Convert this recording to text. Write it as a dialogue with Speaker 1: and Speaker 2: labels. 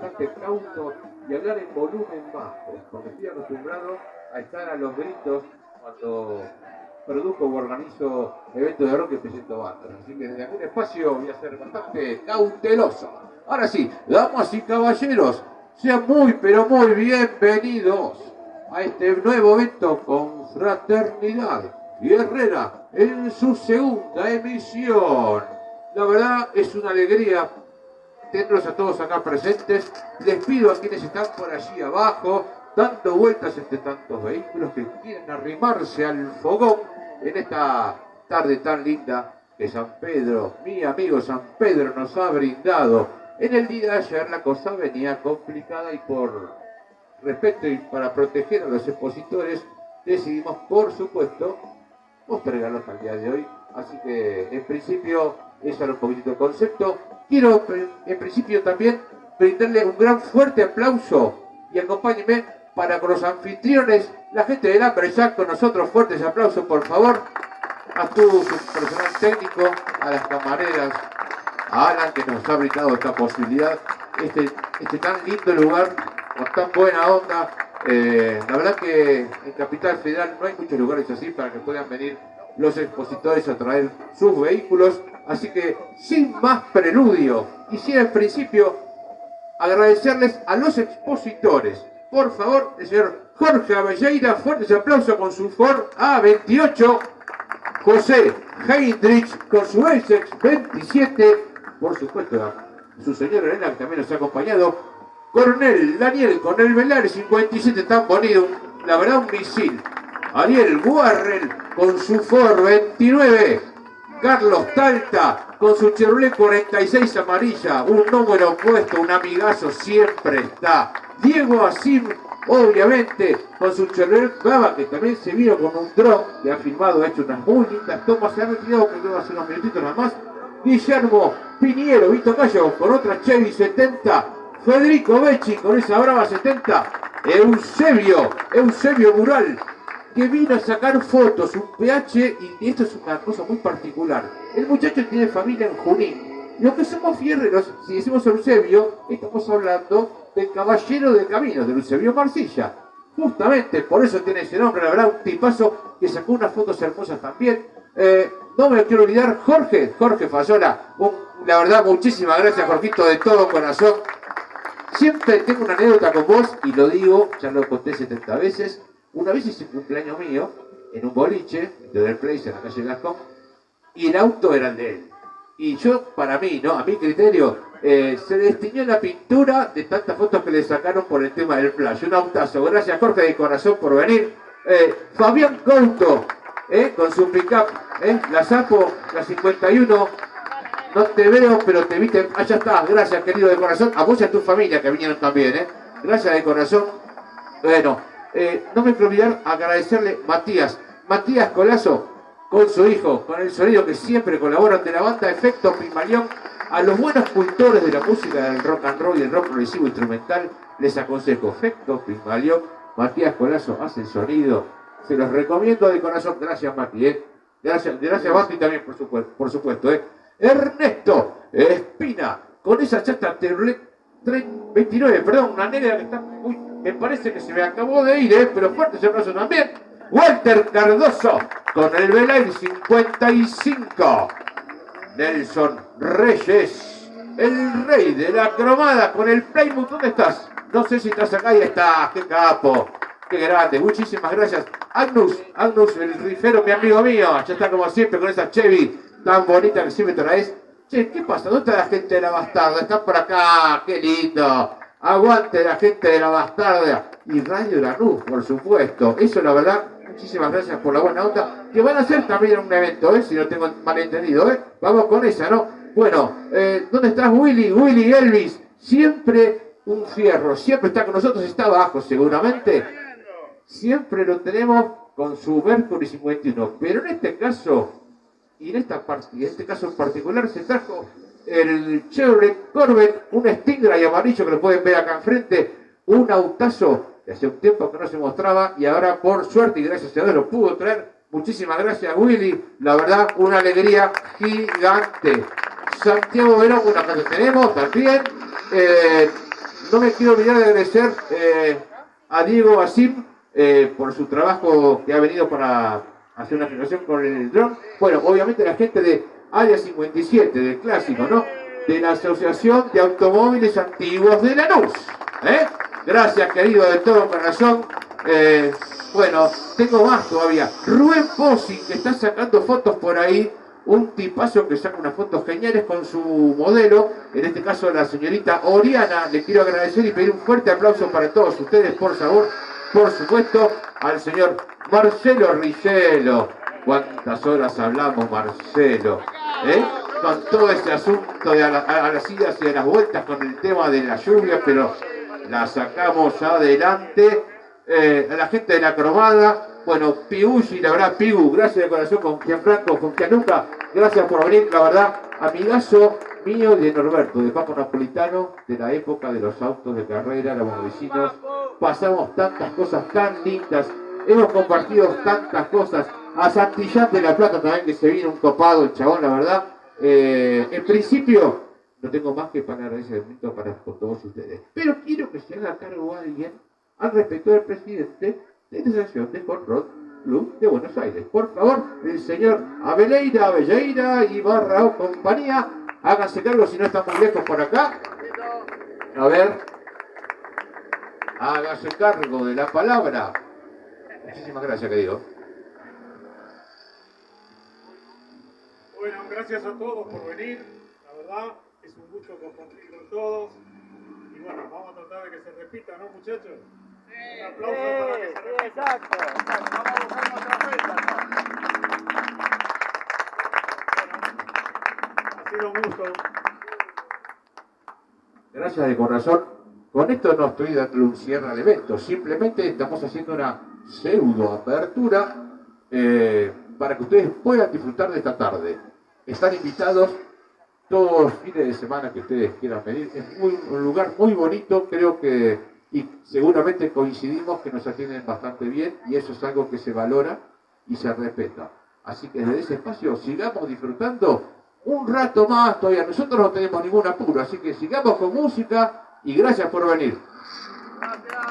Speaker 1: bastante cauto y hablar en volumen bajo, porque estoy acostumbrado a estar a los gritos cuando produzco o organizo eventos de rock y presento bandas. Así que desde algún espacio voy a ser bastante cauteloso. Ahora sí, damas y caballeros, sean muy pero muy bienvenidos a este nuevo evento con Fraternidad y Herrera en su segunda emisión. La verdad es una alegría tenerlos a todos acá presentes. Les pido a quienes están por allí abajo, dando vueltas entre tantos vehículos que quieren arrimarse al fogón en esta tarde tan linda que San Pedro, mi amigo San Pedro, nos ha brindado. En el día de ayer la cosa venía complicada y por respeto y para proteger a los expositores decidimos, por supuesto, postergarlos al día de hoy. Así que en principio, ese era un poquito el concepto. Quiero en principio también brindarle un gran fuerte aplauso y acompáñenme para con los anfitriones, la gente del hambre ya con nosotros, fuertes aplausos por favor, a tu personal técnico, a las camareras, a Alan que nos ha brindado esta posibilidad, este, este tan lindo lugar, con tan buena onda. Eh, la verdad que en Capital Federal no hay muchos lugares así para que puedan venir los expositores a traer sus vehículos. Así que sin más preludio, quisiera en principio agradecerles a los expositores. Por favor, el señor Jorge Avelleira, fuertes aplausos con su Ford A28. José Heinrich con su Essex 27. Por supuesto, su señora Elena que también nos ha acompañado. Coronel Daniel con el Velar 57 tan bonito, la verdad un misil. Ariel Guarrel con su Ford 29. Carlos Talta con su Chevrolet 46 amarilla, un número opuesto, un amigazo siempre está. Diego Asim, obviamente, con su Chevrolet Baba, que también se vino con un drone, que ha filmado, ha hecho unas muy lindas tomas, se ha retirado, que hace unos minutitos nada más. Guillermo Piniero, Vito Cayo, con otra Chevy 70. Federico Becci, con esa Brava 70. Eusebio, Eusebio Mural, que vino a sacar fotos, un PH, y esto es una cosa muy particular. El muchacho tiene familia en Junín. Los que somos fierreros, si decimos Eusebio, estamos hablando del caballero de camino, de Eusebio Marcilla. Justamente por eso tiene ese nombre, la verdad, un tipazo que sacó unas fotos hermosas también. Eh, no me quiero olvidar, Jorge, Jorge Fayola, la verdad, muchísimas gracias, Jorgito, de todo corazón. Siempre tengo una anécdota con vos, y lo digo, ya lo conté 70 veces, una vez hice un cumpleaños mío en un boliche de Del Place en la calle Gascón y el auto era el de él. Y yo, para mí, ¿no? A mi criterio, eh, se destiñó la pintura de tantas fotos que le sacaron por el tema del flash. Un autazo. Gracias, Jorge, de corazón por venir. Eh, Fabián Couto, eh, con su pickup, eh, la Sapo, la 51. No te veo, pero te viste. Allá está. Gracias, querido de corazón. A vos y a tu familia que vinieron también. Gracias de corazón. Bueno, eh, no me quiero olvidar agradecerle Matías, Matías Colazo, con su hijo, con el sonido que siempre colabora de la banda Efecto Pimalión, a los buenos cultores de la música del rock and roll y el rock progresivo instrumental, les aconsejo Efecto Pimalión, Matías Colazo hace el sonido, se los recomiendo de corazón, gracias Mati, eh. gracias, gracias Mati también por supuesto, por supuesto eh. Ernesto Espina, con esa chata 29, perdón, una negra que está muy me parece que se me acabó de ir, ¿eh? pero fuerte ese abrazo también. Walter Cardoso con el Belair 55. Nelson Reyes, el rey de la cromada con el Plymouth. ¿Dónde estás? No sé si estás acá y estás. ¡Qué capo! ¡Qué grande! Muchísimas gracias. Agnus, Agnus, el rifero, mi amigo mío. Ya está como siempre con esa Chevy tan bonita que siempre traes. Che, ¿qué pasa? ¿Dónde está la gente de la bastarda? Está por acá. ¡Qué lindo! Aguante la gente de la bastarda y Radio Lanús, por supuesto. Eso la verdad, muchísimas gracias por la buena onda. Que van a hacer también un evento, ¿eh? si no tengo malentendido. ¿eh? Vamos con esa, ¿no? Bueno, eh, ¿dónde estás Willy? Willy Elvis. Siempre un fierro, siempre está con nosotros, está abajo seguramente. Siempre lo tenemos con su Mercury 51. Pero en este caso, y en, esta parte, en este caso en particular, se trajo el Chevrolet Corvette, un Stingray amarillo que lo pueden ver acá enfrente, un autazo que hace un tiempo que no se mostraba y ahora por suerte y gracias a Dios lo pudo traer. Muchísimas gracias Willy, la verdad una alegría gigante. Santiago Verón, una casa tenemos también. Eh, no me quiero olvidar de agradecer eh, a Diego Basim eh, por su trabajo que ha venido para hacer una generación con el dron. Bueno, obviamente la gente de Área 57, del clásico, ¿no? De la Asociación de Automóviles Antiguos de Lanús. ¿eh? Gracias, querido, de todo corazón. Eh, bueno, tengo más todavía. Rubén Possi, que está sacando fotos por ahí. Un tipazo que saca unas fotos geniales con su modelo. En este caso, la señorita Oriana. Le quiero agradecer y pedir un fuerte aplauso para todos ustedes, por favor. Por supuesto, al señor Marcelo Ricelo. ¿Cuántas horas hablamos, Marcelo? ¿Eh? Con todo este asunto de a, las idas y a las vueltas con el tema de la lluvia, pero la sacamos adelante. Eh, la gente de la cromada, bueno, Piushi, la verdad, Pigu, gracias de corazón con Gianfranco, con Gianluca, gracias por venir, la verdad, amigazo mío y de Norberto, de Papo Napolitano, de la época de los autos de carrera, los vecinos, pasamos tantas cosas tan lindas, hemos compartido tantas cosas, a Santillán de la Plata también, que se vino un copado el chabón, la verdad, eh, en principio, no tengo más que para agradecimiento para todos ustedes. Pero quiero que se haga cargo alguien al respecto del presidente de la Asociación de Hot Club de Buenos Aires. Por favor, el señor Abeleira, Abelleira y Barra o compañía, háganse cargo si no están muy lejos por acá. A ver, hágase cargo de la palabra. Muchísimas gracias, querido.
Speaker 2: Bueno, gracias a todos por venir, la verdad es un gusto compartir con todos. Y bueno, vamos a tratar de que se repita, ¿no, muchachos? un aplauso para que se repita.
Speaker 3: exacto, exacto. Vamos a buscar nuestra fecha.
Speaker 2: ha sido un gusto.
Speaker 1: Gracias de corazón. Con esto no estoy dando un cierre al evento, simplemente estamos haciendo una pseudo apertura eh, para que ustedes puedan disfrutar de esta tarde. Están invitados todos los fines de semana que ustedes quieran venir. Es un lugar muy bonito, creo que, y seguramente coincidimos que nos atienden bastante bien y eso es algo que se valora y se respeta. Así que desde ese espacio sigamos disfrutando un rato más todavía. Nosotros no tenemos ningún apuro, así que sigamos con música y gracias por venir.
Speaker 3: Gracias.